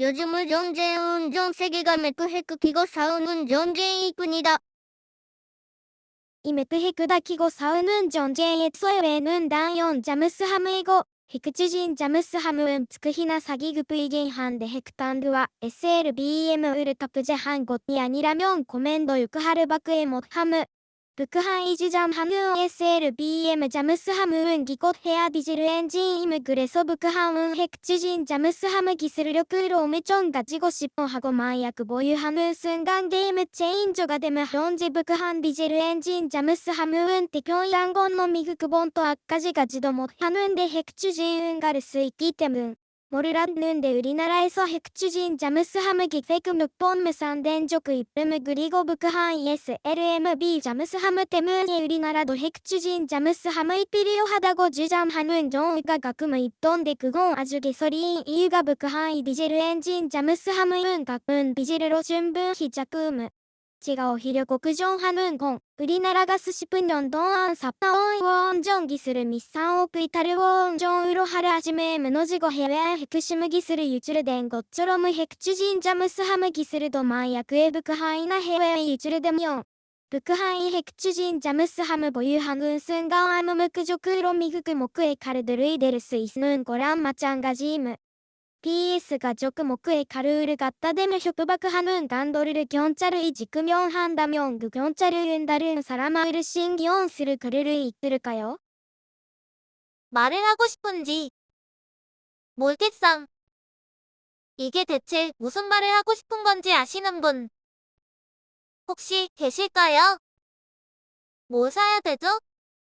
요즘은 전쟁은 전 세계가 맥크헤크키고 싸우는 전쟁이뿐이다. 이 맥크헤크다키고 싸우는 전쟁의 소외는 단연 자무스함이고 핵추진 자무스함은 특히나 사기급 의견 한데 핵탄두와 SLBM 을탑 제한 것이 아니라면 코멘도 6하를 밖에 못함 북한이지잠한은 SLBM 잠무스함은 기껏 해야 디젤엔진임그래서북한은 핵추진 잠무스함기술력으로엄청가지고싶어하고만약 보유하는순간게임체인저가되면현재북한 디젤엔진 잠무스함은 태평양건너미국본토앞까지가지도못하는데핵추진가를수있기때문 몰랐는데 우리나라에서 핵추진 잠수함을 기획금 6번 무산된 적이 있음 그리고 북한 ESLMB 잠수함 때문에 우리나라도 핵추진 잠수함이 필요하다고 주장하는 경우가 가끔 있던데 그건 아주 개소리인 이유가 북한 디젤 엔진 잠수함은 가끔 디젤로 충분히 작음 지가 오히려 걱정하는 건 우리나라가 수십 년 동안 사파원 원전 기술을 및 3억 이탈을 원전으로 하라짐에 무너지고 해외 핵심 기술을 유출된 것처럼 핵추진 잠수함 기술도 만약에 북한이나 해외에 유출되면 북한이 핵추진 잠수함을 보유하는 순간 암묵적으로 미국 목에 칼을 들이댈 수 있는 거랑 마찬가지임. PS 가루를 갖다 대며 협박하는 간도를 경찰이 지키면 한다면 그 경찰은 다른 사람을 쓸 그를 이끌까요? 말을 하고 싶은지 몰겠상. 이게 대체 무슨 말을 하고 싶은 건지 아시는 분 혹시 계실까요? 뭐 사야 되죠?